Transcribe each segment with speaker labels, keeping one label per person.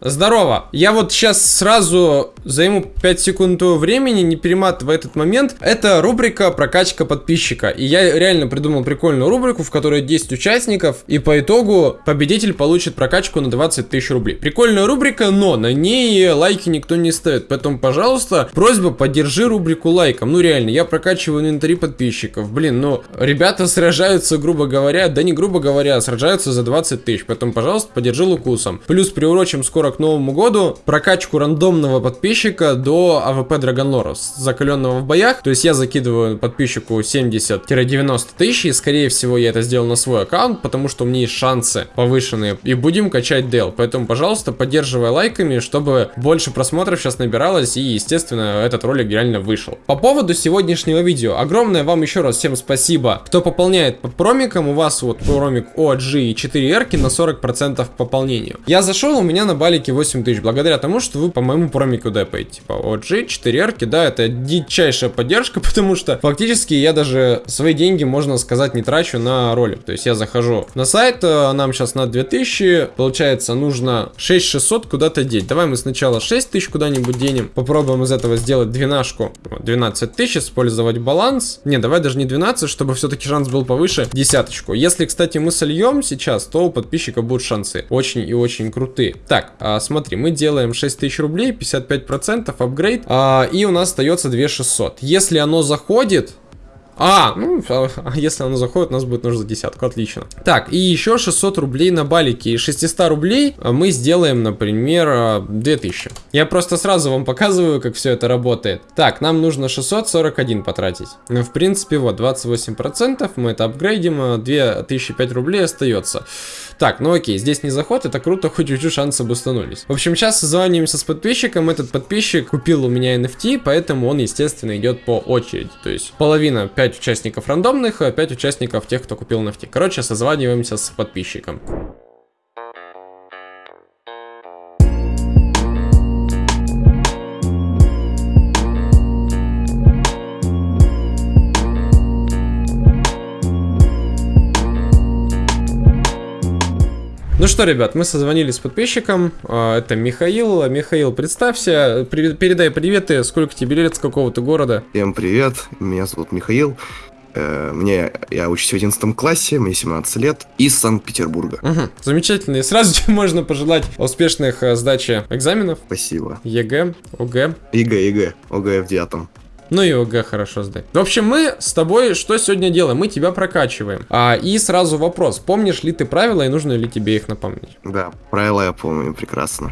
Speaker 1: Здорово. Я вот сейчас сразу займу 5 секунд времени, не перематывая этот момент. Это рубрика прокачка подписчика. И я реально придумал прикольную рубрику, в которой 10 участников, и по итогу победитель получит прокачку на 20 тысяч рублей. Прикольная рубрика, но на ней лайки никто не ставит. Поэтому, пожалуйста, просьба, поддержи рубрику лайком. Ну реально, я прокачиваю инвентари подписчиков. Блин, ну, ребята сражаются, грубо говоря, да не грубо говоря, а сражаются за 20 тысяч. Поэтому, пожалуйста, поддержи лукусом. Плюс приурочим скоро к Новому году прокачку рандомного подписчика до АВП Драгонлора, закаленного в боях. То есть я закидываю подписчику 70-90 тысяч, и скорее всего я это сделал на свой аккаунт, потому что у меня есть шансы повышенные. И будем качать дел. Поэтому, пожалуйста, поддерживай лайками, чтобы больше просмотров сейчас набиралось, и, естественно, этот ролик реально вышел. По поводу сегодняшнего видео, огромное вам еще раз всем спасибо, кто пополняет по промикам, у вас вот промик OG и 4 R на 40% к пополнению. Я зашел, у меня на балике 8 тысяч, благодаря тому, что вы по моему промику депаете. Типа OG, 4 R, да, это дичайшая поддержка, потому что фактически я даже свои деньги, можно сказать, не трачу на ролик. То есть я захожу на сайт, э, нам сейчас на 2000, получается, нужно 6600 куда-то деть. Давай мы сначала 6000 куда-нибудь денем, попробуем из этого сделать двенашку, 12 тысяч, использовать баланс. Не, давай даже не 12, чтобы все-таки шанс был повыше, десяточку. Если, кстати, мы сольем сейчас, то у подписчика будут шансы очень и очень крутые. Так, а, смотри, мы делаем 6000 рублей, 55% апгрейд, а, и у нас остается 2600. Если оно заходит, а, ну, а, а если оно заходит, у нас будет нужно десятку, отлично. Так, и еще 600 рублей на балике. Из 600 рублей а, мы сделаем, например, 2000. Я просто сразу вам показываю, как все это работает. Так, нам нужно 641 потратить. Ну, в принципе, вот, 28%, мы это апгрейдим, 2005 рублей остается. Так, ну окей, здесь не заход, это круто, хоть чуть-чуть шансы бустанулись. В общем, сейчас созваниваемся с подписчиком, этот подписчик купил у меня NFT, поэтому он, естественно, идет по очереди. То есть половина 5 5 участников рандомных, а 5 участников тех, кто купил NFT. Короче, созваниваемся с подписчиком. Что, ребят, мы созвонились с подписчиком. А, это Михаил. Михаил, представься, передай приветы. Сколько тебе лет, с какого ты города?
Speaker 2: Всем привет, меня зовут Михаил. Э, мне, я учусь в 11 классе, мне 17 лет, из Санкт-Петербурга.
Speaker 1: Угу, замечательно. И сразу тебе можно пожелать успешных э, сдачи экзаменов.
Speaker 2: Спасибо.
Speaker 1: ЕГЭ, ОГЭ.
Speaker 2: ЕГЭ, ЕГЭ, ОГЭ в девятом.
Speaker 1: Ну и ОГЭ хорошо сдай. В общем, мы с тобой что сегодня делаем? Мы тебя прокачиваем. А, и сразу вопрос. Помнишь ли ты правила и нужно ли тебе их напомнить?
Speaker 2: Да, правила я помню прекрасно.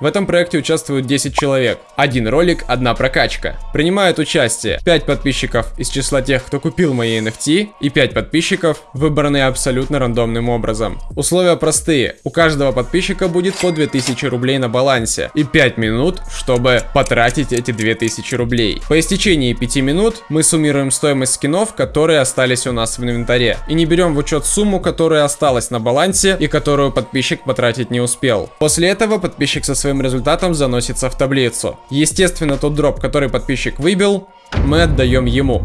Speaker 1: В этом проекте участвуют 10 человек. Один ролик, одна прокачка. Принимают участие 5 подписчиков из числа тех, кто купил мои NFT, и 5 подписчиков, выбранные абсолютно рандомным образом. Условия простые. У каждого подписчика будет по 2000 рублей на балансе и 5 минут, чтобы потратить эти 2000 рублей. По истечении 5 минут мы суммируем стоимость скинов, которые остались у нас в инвентаре. И не берем в учет сумму, которая осталась на балансе и которую подписчик потратить не успел. После этого подписчик со своим результатом заносится в таблицу. Естественно, тот дроп, который подписчик выбил, мы отдаем ему.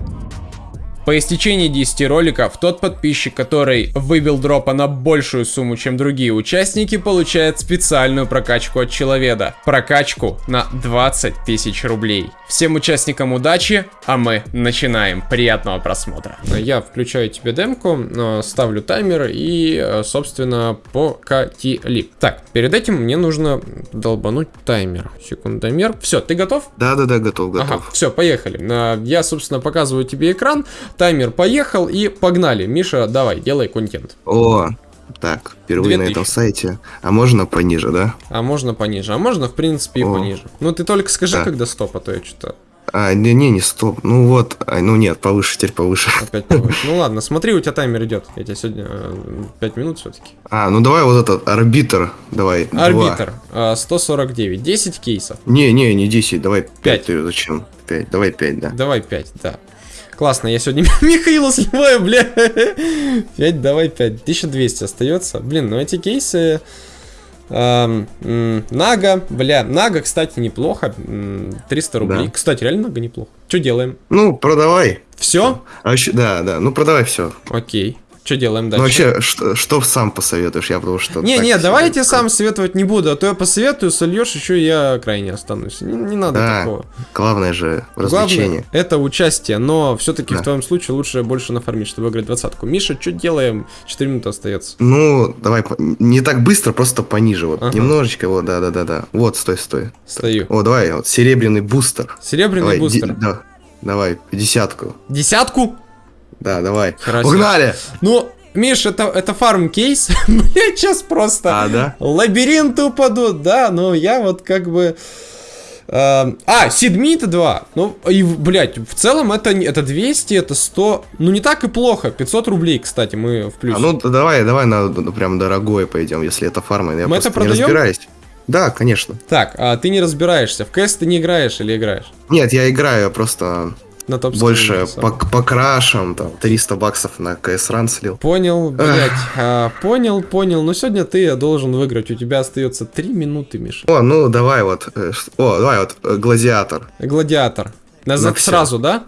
Speaker 1: По истечении 10 роликов, тот подписчик, который выбил дропа на большую сумму, чем другие участники, получает специальную прокачку от человека. Прокачку на 20 тысяч рублей. Всем участникам удачи, а мы начинаем. Приятного просмотра. Я включаю тебе демку, э, ставлю таймер и, э, собственно, покатили. Так, перед этим мне нужно долбануть таймер. Секундомер. Все, ты готов?
Speaker 2: Да-да-да, готов, готов. Ага,
Speaker 1: все, поехали. Э, я, собственно, показываю тебе экран. Таймер поехал и погнали. Миша, давай, делай контент.
Speaker 2: О, так, впервые на этом сайте. А можно пониже, да?
Speaker 1: А можно пониже. А можно, в принципе, и О. пониже. Ну, ты только скажи, да. когда стоп, а то я что-то...
Speaker 2: А, не, не, не стоп. Ну вот, а, ну нет, повыше, теперь повыше.
Speaker 1: Опять повыше. Ну ладно, смотри, у тебя таймер идет. Я тебе сегодня 5 э, минут все-таки.
Speaker 2: А, ну давай вот этот арбитр, давай.
Speaker 1: Арбитр, 149, 10 а, кейсов.
Speaker 2: Не, не, не 10, давай 5. 5 ты зачем? 5, давай 5, да.
Speaker 1: Давай 5, да. Классно, я сегодня Михаила сливаю, бля. 5, давай 5. 1200 остается. Блин, ну эти кейсы... Эм, Нага, бля, Нага, кстати, неплохо. 300 рублей. Да. Кстати, реально Нага неплохо. Что делаем?
Speaker 2: Ну, продавай.
Speaker 1: Все?
Speaker 2: А еще, да, да, ну продавай все.
Speaker 1: Окей. Что делаем
Speaker 2: Ну
Speaker 1: дальше?
Speaker 2: вообще, что, что сам посоветуешь? Я потому что...
Speaker 1: Не,
Speaker 2: так
Speaker 1: не, давай я тебе сам советовать не буду, а то я посоветую, сольешь, еще я крайне останусь. Не, не надо
Speaker 2: Да,
Speaker 1: такого.
Speaker 2: Главное же развлечение.
Speaker 1: Главное, это участие, но все-таки
Speaker 2: Да.
Speaker 1: в твоем случае лучше больше нафармить, чтобы выиграть двадцатку. Миша, что делаем? 4 минуты остается.
Speaker 2: Ну, давай, не так быстро, просто пониже. Вот,
Speaker 1: Ага.
Speaker 2: немножечко, вот, да-да-да-да. Вот, стой, стой.
Speaker 1: Стою.
Speaker 2: О, давай, вот, серебряный бустер.
Speaker 1: Серебряный
Speaker 2: Давай,
Speaker 1: бустер.
Speaker 2: да, давай, десятку.
Speaker 1: Десятку?
Speaker 2: Да, давай.
Speaker 1: Себе.
Speaker 2: Погнали!
Speaker 1: Ну, Миш, это, это фарм кейс. Мне сейчас просто
Speaker 2: А, да?
Speaker 1: лабиринты упадут, да, но я вот как бы... э, А, Сидмита 2. Ну, и, блядь, в целом это, не- это 200, это 100. Ну, не так и плохо. 500 рублей, кстати, мы в плюсе.
Speaker 2: А, ну, давай, давай на ну, прям дорогое пойдем, если это фарма. Я
Speaker 1: Мы это
Speaker 2: не
Speaker 1: продаем?
Speaker 2: разбираюсь. Да, конечно.
Speaker 1: Так, а ты не разбираешься. В КС ты не играешь или играешь?
Speaker 2: Нет, я играю я просто
Speaker 1: На топ
Speaker 2: больше по, по крашам, там, 300 баксов на КС ран слил.
Speaker 1: Понял, блядь. а, понял, понял. Но сегодня ты должен выиграть. У тебя остается 3 минуты, Миша.
Speaker 2: О, ну давай вот, э, о, давай вот, э, гладиатор.
Speaker 1: Гладиатор. Назад
Speaker 2: Ну,
Speaker 1: сразу, да?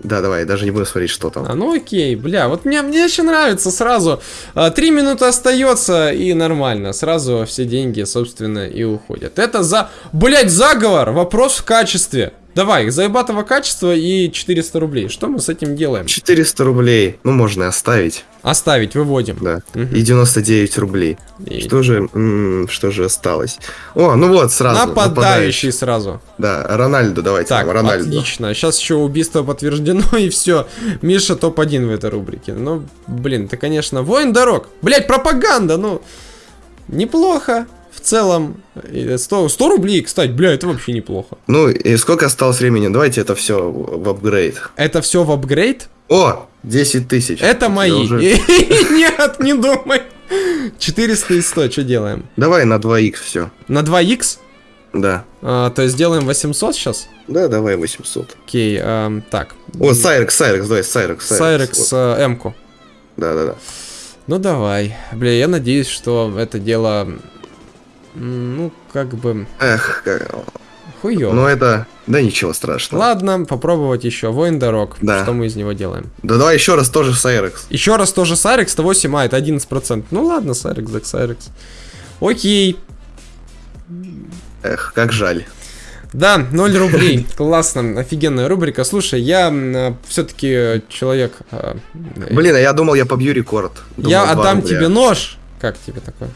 Speaker 2: Да, давай, даже не буду смотреть, что там.
Speaker 1: А, ну окей, бля, вот мне, мне еще нравится сразу. А, Три минуты остается и нормально. Сразу все деньги, собственно, и уходят. Это за, блять, заговор. Вопрос в качестве. Давай, заебатого качества и 400 рублей. Что мы с этим делаем?
Speaker 2: 400 рублей, ну можно и оставить,
Speaker 1: Оставить, выводим.
Speaker 2: да.
Speaker 1: Мгм.
Speaker 2: И 99 рублей.
Speaker 1: И
Speaker 2: Что же, м, что же осталось? О, ну вот, сразу.
Speaker 1: Нападающий сразу.
Speaker 2: Да, Рональдо, давайте.
Speaker 1: Так,
Speaker 2: нам, Рональдо.
Speaker 1: отлично. Сейчас еще убийство подтверждено, и все. Миша топ-1 в этой рубрике. Ну, блин, ты, конечно, воин дорог. Блять, пропаганда, ну. Неплохо. В целом, И 100, 100 рублей, кстати, бля, это вообще неплохо.
Speaker 2: Ну, и сколько осталось времени? Давайте это все в апгрейд.
Speaker 1: Это все в апгрейд?
Speaker 2: О, 10 тысяч.
Speaker 1: Это
Speaker 2: Я
Speaker 1: мои.
Speaker 2: уже-
Speaker 1: Нет, не думай. 400 и 100, что делаем?
Speaker 2: Давай на 2х все.
Speaker 1: На 2х?
Speaker 2: Да.
Speaker 1: А, то есть делаем 800 сейчас?
Speaker 2: Да, давай 800.
Speaker 1: Окей, ам, так.
Speaker 2: О, Сайрекс, Сайрекс, давай, Сайрекс.
Speaker 1: Сайрекс
Speaker 2: Вот.
Speaker 1: э, М-ку.
Speaker 2: Да, да, да.
Speaker 1: Ну давай. Бля, я надеюсь, что это дело... Ну, как бы...
Speaker 2: Эх, как...
Speaker 1: Хуёво.
Speaker 2: ну это... Да ничего страшного.
Speaker 1: Ладно, попробовать еще. Воин дорог.
Speaker 2: Да.
Speaker 1: Что мы из него делаем?
Speaker 2: Да давай еще раз тоже Сайрекс.
Speaker 1: Еще раз тоже Сайрекс, 108, а, это 11%. Ну ладно, Сайрекс, так Сайрекс. Окей.
Speaker 2: Эх, как жаль.
Speaker 1: Да, 0 рублей. Классно, офигенная рубрика. Слушай, я все-таки человек... э,
Speaker 2: Блин, а я думал, я побью рекорд. Думал,
Speaker 1: я отдам
Speaker 2: рубля.
Speaker 1: тебе нож. Как тебе такое?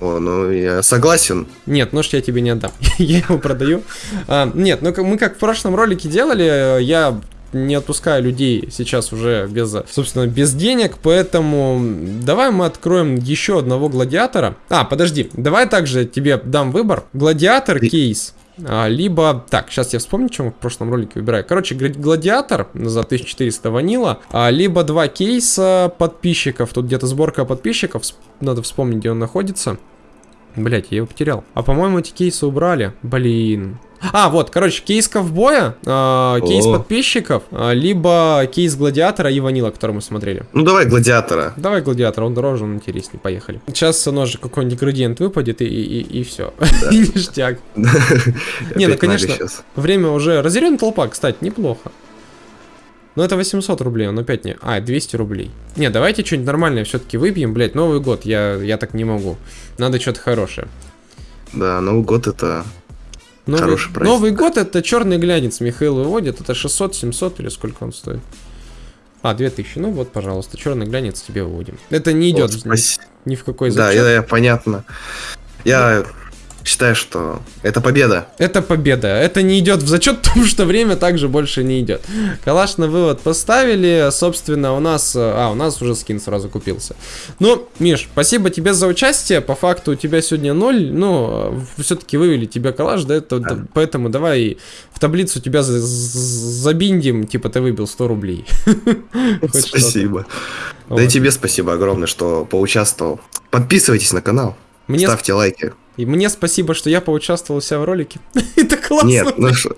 Speaker 2: О, ну я согласен.
Speaker 1: Нет, нож я тебе не отдам. я его продаю. А, нет, ну мы как в прошлом ролике делали, я не отпускаю людей сейчас уже без, собственно, без денег, поэтому давай мы откроем еще одного гладиатора. А, подожди, давай также тебе дам выбор. Гладиатор, кейс. А, либо, так, сейчас я вспомню, чем в прошлом ролике выбираю. Короче, гла- гладиатор за 1400 ванила, а, либо два кейса подписчиков. Тут где-то сборка подписчиков, надо вспомнить, где он находится. Блять, я его потерял. А по-моему, эти кейсы убрали. Блин. А, вот, короче, кейс ковбоя, а, кейс
Speaker 2: О.
Speaker 1: подписчиков, а, либо кейс гладиатора и ванила, который мы смотрели.
Speaker 2: Ну давай гладиатора.
Speaker 1: Давай гладиатор, он дороже, он интереснее, поехали. Сейчас ножик какой-нибудь градиент выпадет и, и, и, все. И ништяк. Не, ну, конечно. Время уже... Разъяренная толпа, кстати, неплохо. Но это 800 рублей, он опять не... А, 200 рублей. Не, давайте что-нибудь нормальное все-таки выпьем, блять, Новый год, я, я так не могу. Надо что-то хорошее.
Speaker 2: Да, Новый год это...
Speaker 1: Новый,
Speaker 2: Хороший праздник.
Speaker 1: Новый год это черный глянец Михаил выводит, это 600-700 или сколько он стоит? А, 2000, ну вот, пожалуйста, черный глянец тебе выводим. Это не идет
Speaker 2: Вот, спаси-
Speaker 1: ни в какой
Speaker 2: Да,
Speaker 1: зачет.
Speaker 2: я, я- понятно. Я считаю, что это победа.
Speaker 1: Это победа. Это не идет в зачет, потому что время также больше не идет. Калаш на вывод поставили. Собственно, у нас... А, у нас уже скин сразу купился. Ну, Миш, спасибо тебе за участие. По факту у тебя сегодня ноль. Ну, все-таки вывели тебе калаш, да? Это-
Speaker 2: Да.
Speaker 1: Поэтому давай в таблицу тебя за- за- забиндим. Типа ты выбил 100 рублей.
Speaker 2: Спасибо. Да и тебе спасибо огромное, что поучаствовал. Подписывайтесь на канал,
Speaker 1: Мне,
Speaker 2: ставьте лайки.
Speaker 1: И мне спасибо, что я поучаствовал у себя в ролике. Это классно.
Speaker 2: Нет, ну что...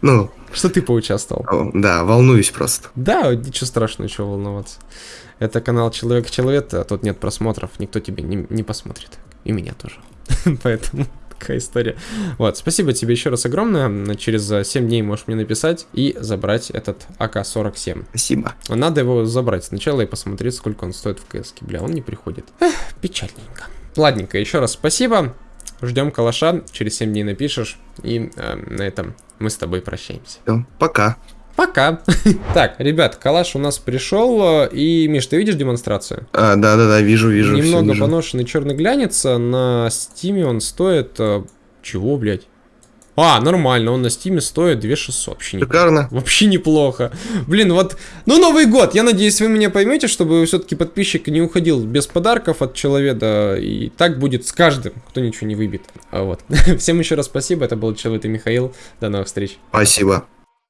Speaker 2: Ну,
Speaker 1: Что ты поучаствовал?
Speaker 2: да, волнуюсь просто.
Speaker 1: Да, ничего страшного, чего волноваться. Это канал Человек-человек, а тут нет просмотров, никто тебе не, не посмотрит. И меня тоже. Поэтому Такая история. Вот, спасибо тебе еще раз огромное. Через 7 дней можешь мне написать и забрать этот АК-47.
Speaker 2: Спасибо.
Speaker 1: Надо его забрать сначала и посмотреть, сколько он стоит в КС. Бля, он не приходит. Эх, печальненько. Ладненько, еще раз спасибо. Ждем калаша, через 7 дней напишешь. И э, на этом мы с тобой прощаемся.
Speaker 2: Все, пока.
Speaker 1: Пока. так, ребят, калаш у нас пришел. И, Миш, ты видишь демонстрацию?
Speaker 2: А, да, да, да, вижу, вижу.
Speaker 1: Немного
Speaker 2: вижу.
Speaker 1: поношенный черный глянец. а На стиме он стоит... э, Чего, блядь? А, нормально, он на стиме стоит 2600. Вообще
Speaker 2: Шикарно.
Speaker 1: Вообще неплохо. Блин, вот, ну Новый год, я надеюсь, вы меня поймете, чтобы все-таки подписчик не уходил без подарков от человека, и так будет с каждым, кто ничего не выбьет. А вот. Всем еще раз спасибо, это был Человек и Михаил, до новых встреч.
Speaker 2: Спасибо.